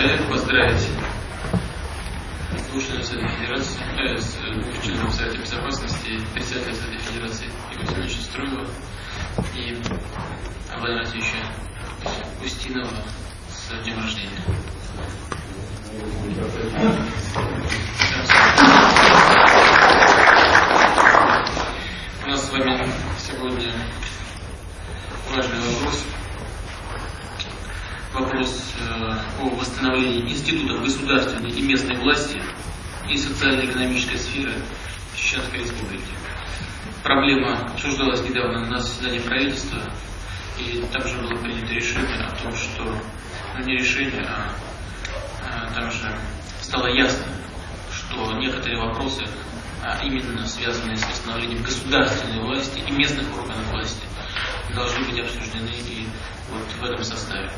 коллег поздравить членов Совета Федерации, э, с двух членов Безопасности, председателя Совета Федерации Игоря Васильевича Строева и Владимира Васильевича Устинова с днем рождения. У нас с вами сегодня важный вопрос. Вопрос э, о восстановлении институтов государственной и местной власти и социально-экономической сферы Чеченской Республики. Проблема обсуждалась недавно на заседании правительства, и также было принято решение о том, что, ну не решение, а, а также стало ясно, что некоторые вопросы, а именно связанные с восстановлением государственной власти и местных органов власти, должны быть обсуждены и вот в этом составе.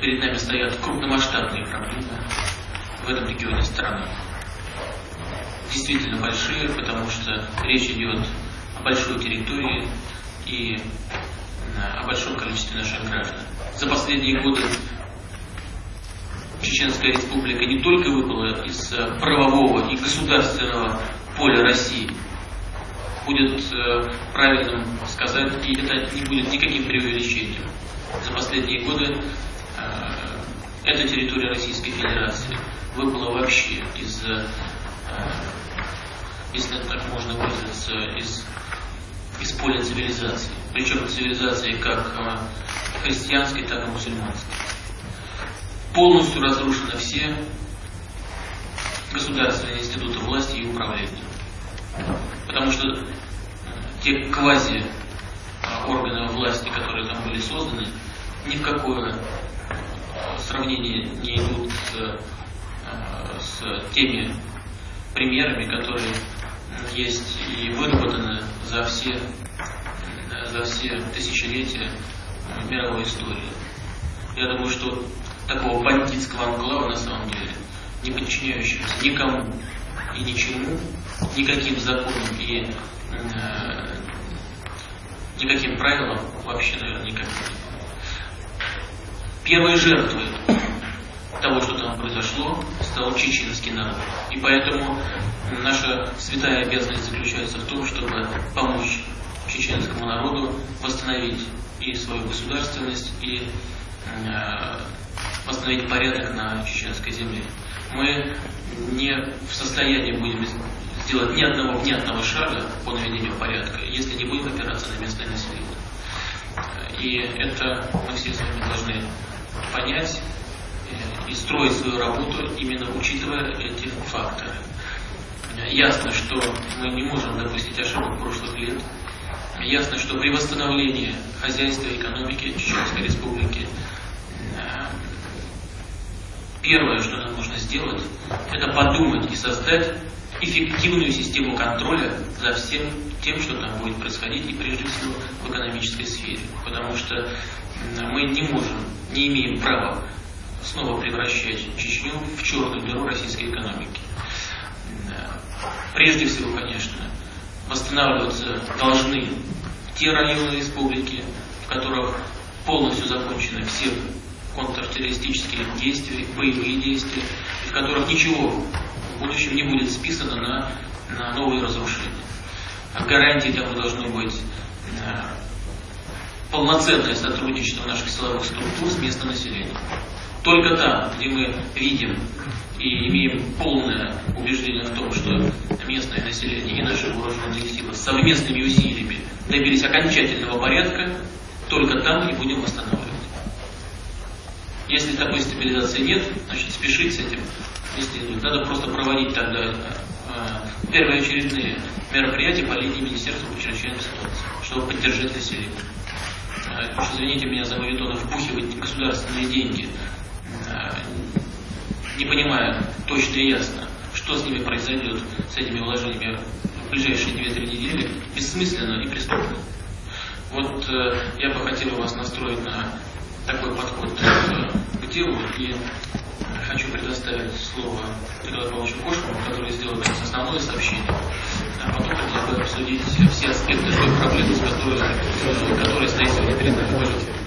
Перед нами стоят крупномасштабные проблемы в этом регионе страны. Действительно большие, потому что речь идет о большой территории и о большом количестве наших граждан. За последние годы Чеченская республика не только выпала из э, правового и государственного поля России, будет э, правильным сказать, и это не будет никаким преувеличением. За последние годы э, эта территория Российской Федерации выпала вообще из, если так можно выразиться, из, из поля цивилизации. Причем цивилизации как христианской, так и мусульманской полностью разрушены все государственные институты власти и управления. Потому что э, те квази э, органы власти, которые там были созданы, ни в какое э, сравнение не идут с, с теми примерами, которые есть и выработаны за все, за все тысячелетия мировой истории. Я думаю, что такого бандитского анклава на самом деле, не подчиняющегося никому и ничему, никаким законам и э, никаким правилам вообще, наверное, никаким. Первой жертвой того, что там произошло, стал чеченский народ. И поэтому наша святая обязанность заключается в том, чтобы помочь чеченскому народу восстановить и свою государственность, и э, восстановить порядок на чеченской земле. Мы не в состоянии будем сделать ни одного внятного шага по наведению порядка, если не будем опираться на местное население. И это мы все с вами должны понять и строить свою работу, именно учитывая эти факторы. Ясно, что мы не можем допустить ошибок прошлых лет. Ясно, что при восстановлении хозяйства и экономики Чеченской Республики Первое, что нам нужно сделать, это подумать и создать эффективную систему контроля за всем тем, что там будет происходить, и прежде всего в экономической сфере. Потому что мы не можем, не имеем права снова превращать Чечню в черную дыру российской экономики. Прежде всего, конечно, восстанавливаться должны те районы республики, в которых полностью закончены все контртеррористических действий, боевые действия, в которых ничего в будущем не будет списано на, на новые разрушения. А гарантией тому должно быть э, полноценное сотрудничество наших силовых структур с местным населением. Только там, где мы видим и имеем полное убеждение в том, что местное население и наши вооруженные силы совместными усилиями добились окончательного порядка, только там и будем восстанавливать. Если такой стабилизации нет, значит спешить с этим не следует. Надо просто проводить тогда э, э, первоочередные мероприятия по линии Министерства по чрезвычайной ситуации, чтобы поддержать население. Э, уж извините меня за мавитона, впухивать государственные деньги, э, не понимая точно и ясно, что с ними произойдет, с этими вложениями в ближайшие 2-3 недели, бессмысленно и преступно. Вот э, я бы хотел вас настроить на такой подход к, делу. И хочу предоставить слово Николаю Павловичу Кошкину, который сделает основное сообщение. А потом хотел бы обсудить все аспекты той проблемы, с которой, которая стоит сегодня перед нами.